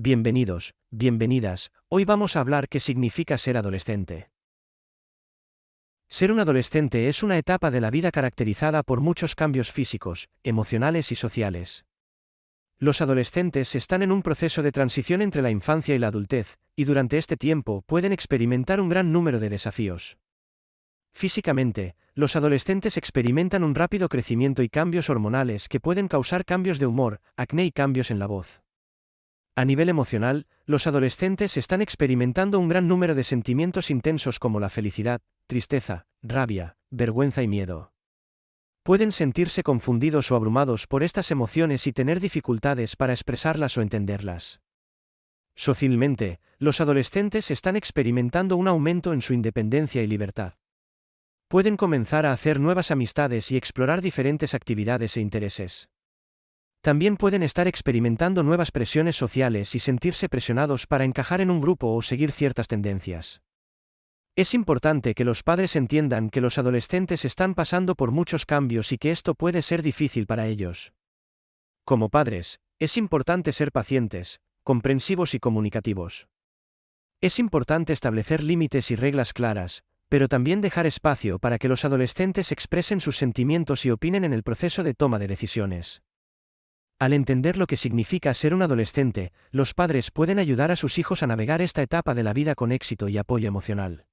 Bienvenidos, bienvenidas, hoy vamos a hablar qué significa ser adolescente. Ser un adolescente es una etapa de la vida caracterizada por muchos cambios físicos, emocionales y sociales. Los adolescentes están en un proceso de transición entre la infancia y la adultez, y durante este tiempo pueden experimentar un gran número de desafíos. Físicamente, los adolescentes experimentan un rápido crecimiento y cambios hormonales que pueden causar cambios de humor, acné y cambios en la voz. A nivel emocional, los adolescentes están experimentando un gran número de sentimientos intensos como la felicidad, tristeza, rabia, vergüenza y miedo. Pueden sentirse confundidos o abrumados por estas emociones y tener dificultades para expresarlas o entenderlas. Socialmente, los adolescentes están experimentando un aumento en su independencia y libertad. Pueden comenzar a hacer nuevas amistades y explorar diferentes actividades e intereses. También pueden estar experimentando nuevas presiones sociales y sentirse presionados para encajar en un grupo o seguir ciertas tendencias. Es importante que los padres entiendan que los adolescentes están pasando por muchos cambios y que esto puede ser difícil para ellos. Como padres, es importante ser pacientes, comprensivos y comunicativos. Es importante establecer límites y reglas claras, pero también dejar espacio para que los adolescentes expresen sus sentimientos y opinen en el proceso de toma de decisiones. Al entender lo que significa ser un adolescente, los padres pueden ayudar a sus hijos a navegar esta etapa de la vida con éxito y apoyo emocional.